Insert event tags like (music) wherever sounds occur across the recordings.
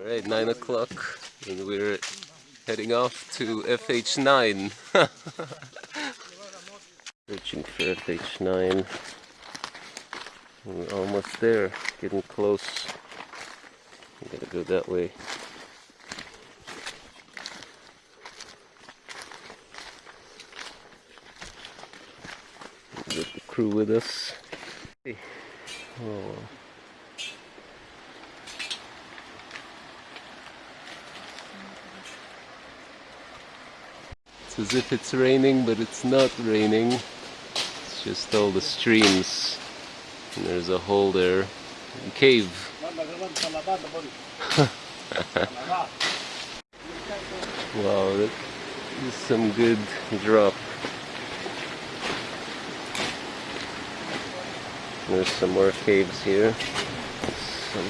Alright, 9 o'clock and we're heading off to FH9. (laughs) Searching for FH9. We're almost there, getting close. We gotta go that way. Get the crew with us. Oh. As if it's raining, but it's not raining. It's just all the streams. And there's a hole there. A cave. (laughs) wow, that is some good drop. There's some more caves here. Some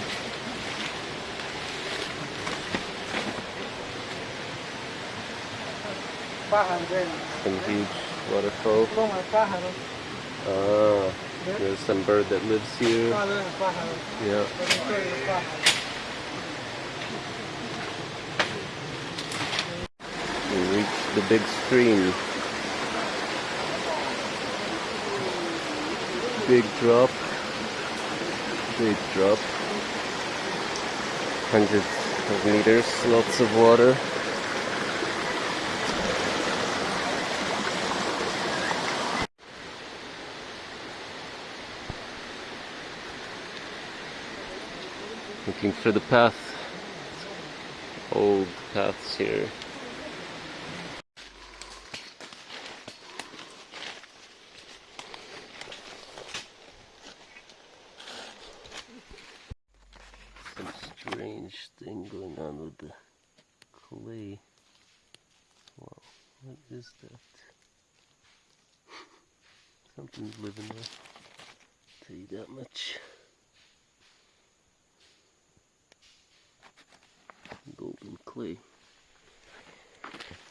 Some huge waterfall. Ah, there's some bird that lives here. Yeah. We reached the big stream. Big drop. Big drop. Hundreds of meters, lots of water. Looking for the path old paths here. Some strange thing going on with the clay wow what is that? Something's living there. Tell you that much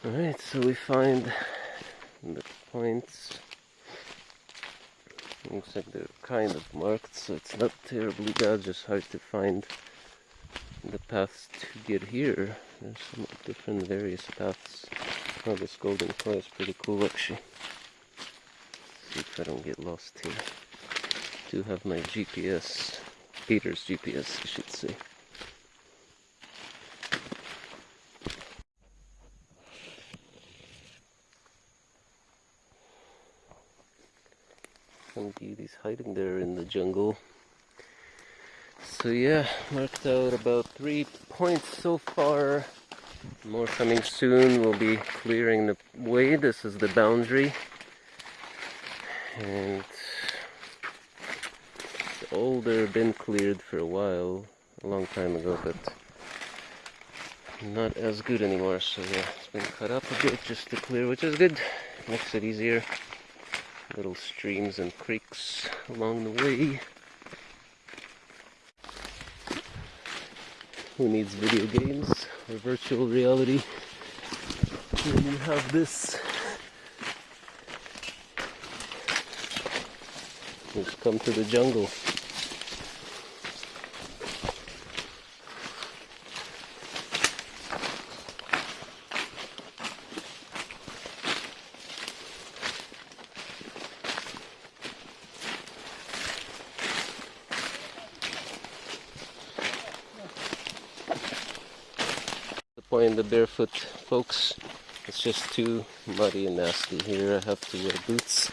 Alright, so we find the points. Looks like they're kind of marked, so it's not terribly bad, just hard to find the paths to get here. There's some different various paths. Oh, this golden clay is pretty cool actually. Let's see if I don't get lost here. I do have my GPS, Peter's GPS I should say. Some beauties hiding there in the jungle. So yeah, marked out about three points so far. More coming soon. We'll be clearing the way. This is the boundary. And it's older, been cleared for a while, a long time ago, but not as good anymore. So yeah, it's been cut up a bit just to clear, which is good. Makes it easier little streams and creeks along the way. Who needs video games or virtual reality when you have this? Just come to the jungle. point the barefoot folks. It's just too muddy and nasty here. I have to wear boots.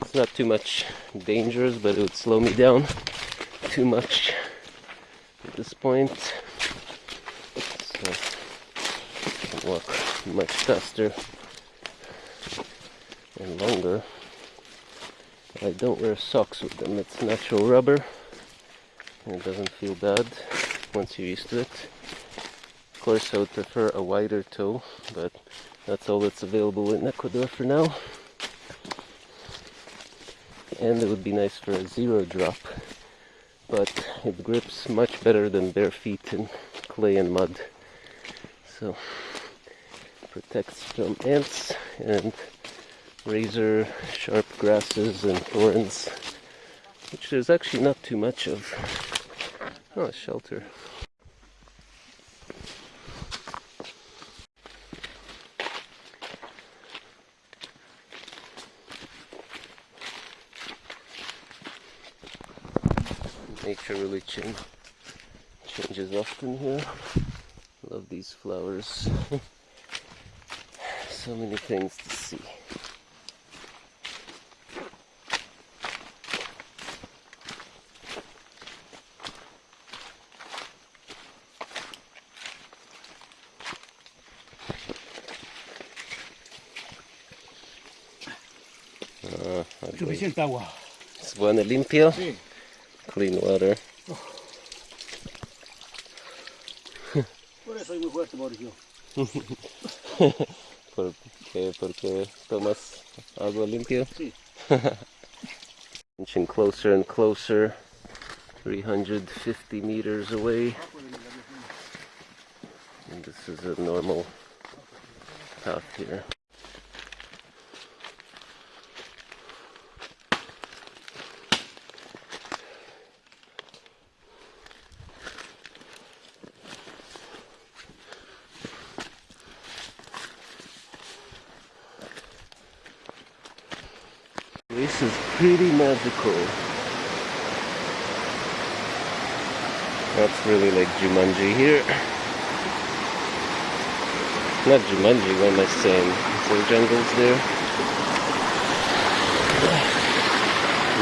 It's not too much dangerous but it would slow me down too much at this point. So I walk much faster and longer. I don't wear socks with them. It's natural rubber. And it doesn't feel bad once you're used to it course I would prefer a wider toe, but that's all that's available in Ecuador for now. And it would be nice for a zero drop, but it grips much better than bare feet in clay and mud. So, protects from ants and razor sharp grasses and thorns, which there's actually not too much of. Oh, shelter. Nature really change, changes often here. Love these flowers. (laughs) so many things to see. Ah, okay. Suficiente agua. Es bueno limpio. Sí. Clean water. Por eso soy muy fuerte, Mauricio. (laughs) Porque tomas agua limpio. Sí. (laughs) Inching closer and closer. 350 meters away. And this is a normal path here. This is pretty magical. That's really like Jumanji here. Not Jumanji, what am I saying? Some jungles there.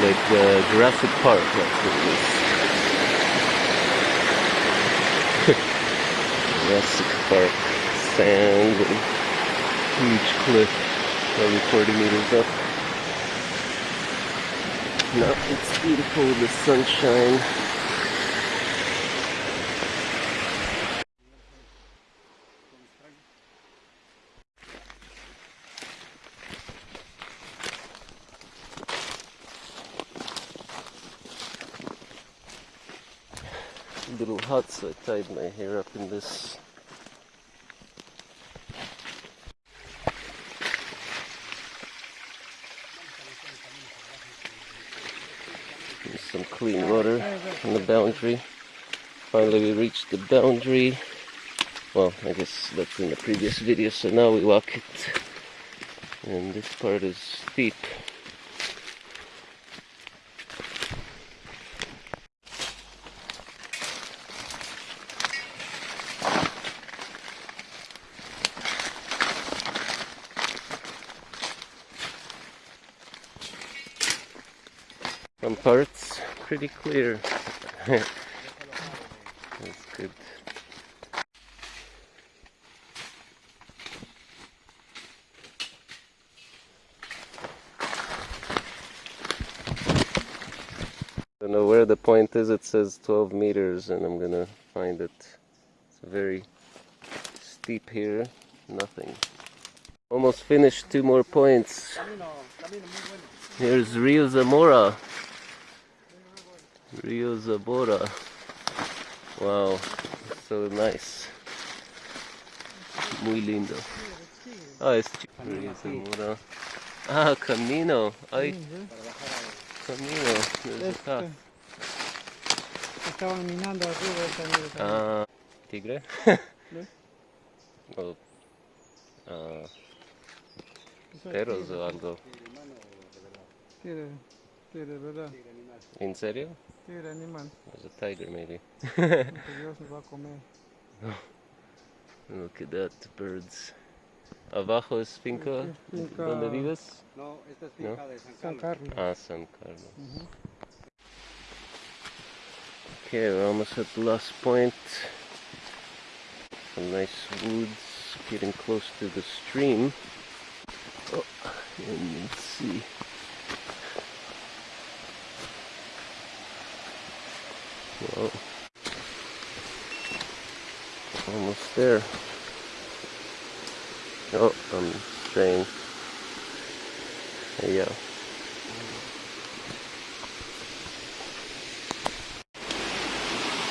Like uh, Jurassic Park, that's what it is. (laughs) Jurassic Park. Sand and huge cliff, probably 40 meters up. It's beautiful the sunshine. Little hot, so I tied my hair up in this. There's some clean water on the boundary. Finally, we reached the boundary. Well, I guess that's in the previous video, so now we walk it. And this part is steep. Some parts pretty clear. (laughs) That's good. Don't know where the point is. It says 12 meters, and I'm gonna find it. It's very steep here. Nothing. Almost finished. Two more points. Here's Rio Zamora. Rio Zamora. Wow, so nice. Muy lindo. Ah, es chi- Rio Zamora. Ah, Camino. Ay, Camino. There's a. Estaban minando arriba esa. Ah, tigre? ¿No? (laughs) o ah, Eso es perros o algo. Tigre, tigre, ¿verdad? ¿En serio? Tigre animal. There's a tiger maybe. (laughs) Que Dios nos va a comer. Look at that, birds. Abajo es finca. Sí, finca- ¿Dónde vives? No, esta es ¿No? de San San Carlos. Carlos. Ah, San Carlos. Ujú. Okay, we're almost at the last point. Some nice woods, getting close to the stream. Oh, and let's see. Almost there. Oh, I'm straying. There you go.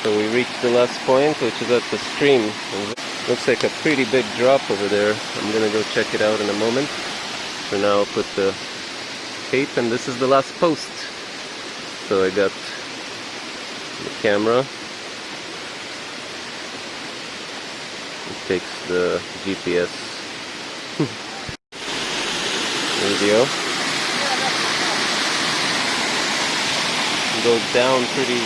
So we reached the last point, which is at the stream. It Looks like a pretty big drop over there. I'm gonna go check it out in a moment. For now, I'll put the tape, and this is the last post. So I got the camera. It takes the GPS (laughs) video. go down pretty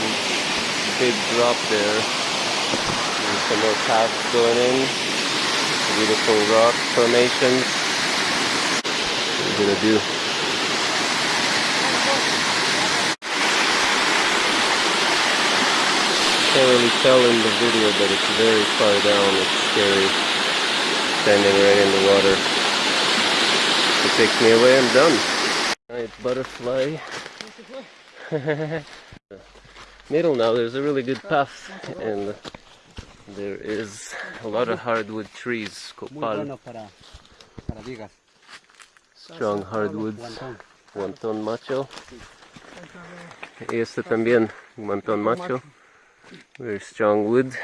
big drop there. And some more paths going in. Beautiful rock formations. What are we gonna do? Can't really tell in the video, but it's very far down. It's scary. Standing right in the water. If it takes me away, I'm done. Nice butterfly. (laughs) Middle now, there's a really good path, and there is a lot of hardwood trees. Copal, bueno para, para vigas. strong hardwoods. Guantón macho. Y este también, guantón macho. Very strong wood.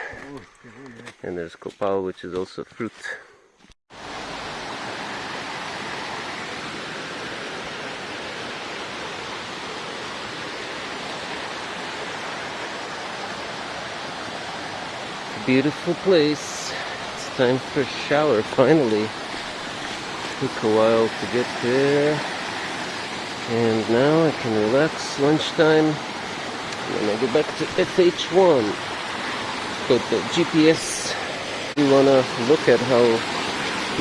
And there's copal, which is also fruit. Beautiful place. It's time for a shower finally. Took a while to get there. And now I can relax lunchtime. Then I go back to FH1. But the GPS, you wanna look at how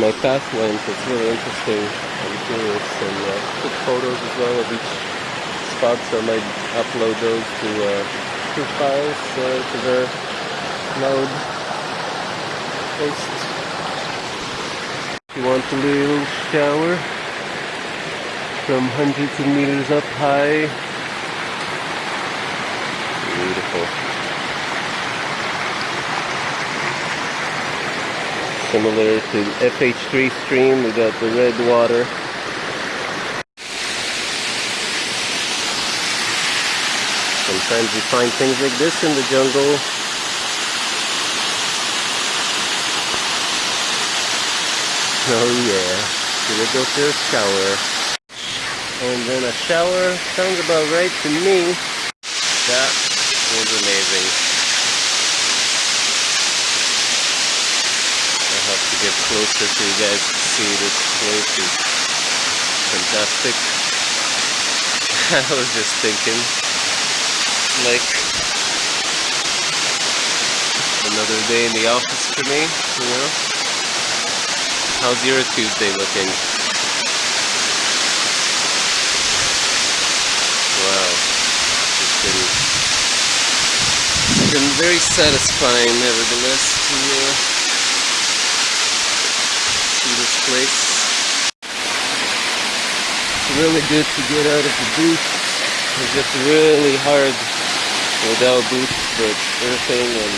my path went. It's really interesting. I'm curious. And uh, took photos as well of each spot, so I might upload those to uh, to files uh, to the cloud post. If you want a little shower from hundreds of meters up high. Beautiful. Similar to FH3 stream, we got the red water. Sometimes you find things like this in the jungle. Oh yeah, gonna go for a shower. And then a shower sounds about right to me. That was amazing. I'll have to get closer so you guys can see this place is fantastic. (laughs) I was just thinking, like, another day in the office for me, you know? How's your Tuesday looking? Wow. It's been, it's been very satisfying, nevertheless, to uh, see this place. It's really good to get out of the booth. It's just really hard without boots, but surfing and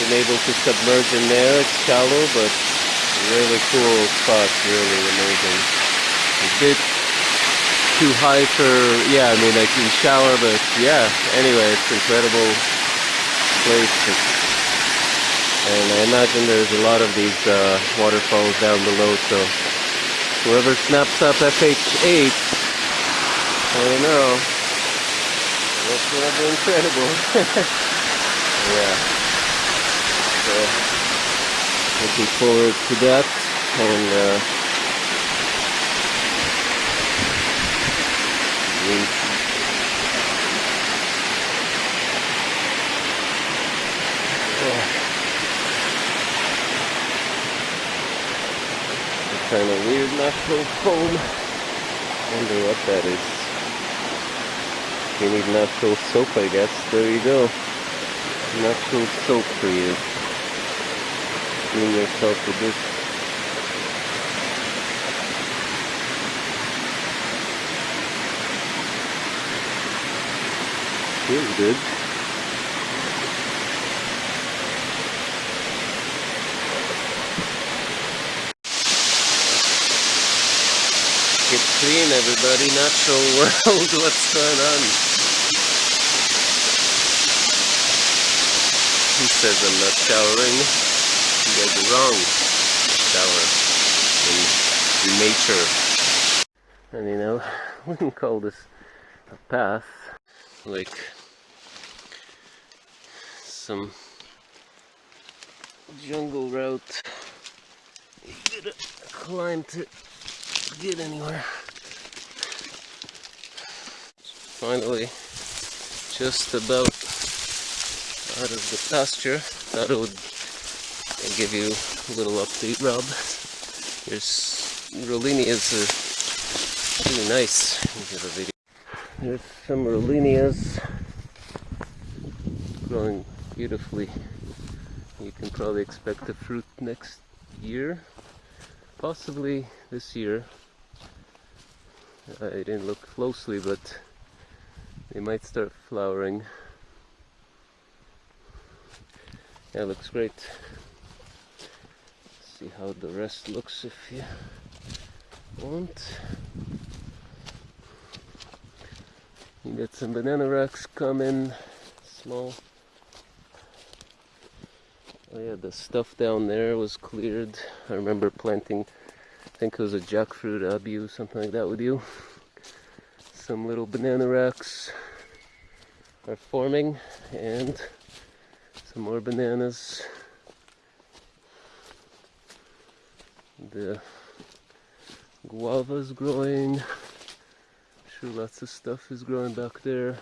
been able to submerge in there. It's shallow, but really cool spot, really amazing. A bit too high for, yeah, I mean, I can shower, but yeah, anyway, it's incredible place. And I imagine there's a lot of these uh, waterfalls down below, so whoever snaps up FH8, I don't know, that's gonna be incredible. (laughs) yeah. So, looking forward to that and uh, kind of weird natural foam. Wonder what that is. You need natural soap, I guess. There you go. Natural soap for you clean yourself with this. Feels good. Get clean, everybody. Natural (laughs) world. What's going on? He says I'm not showering. You guys are wrong. Shower in, in nature. And you know, (laughs) we can call this a path, like some jungle route. You gotta climb to get anywhere. Finally, just about out of the pasture. Thought would give you a little update, Rob. There's Rollinias are really nice. There's some Rollinias growing beautifully. You can probably expect the fruit next year, possibly this year. Uh, I didn't look closely, but they might start flowering. Yeah, looks great. See how the rest looks if you want. You got some banana racks coming, small. Oh yeah, the stuff down there was cleared. I remember planting, I think it was a jackfruit abiu, something like that with you. (laughs) Some little banana racks are forming and some more bananas. The guava's growing. Sure lots of stuff is growing back there.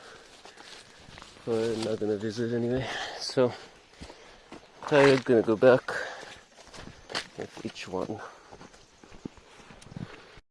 But I'm not gonna visit anyway. So tired, gonna go back with each one.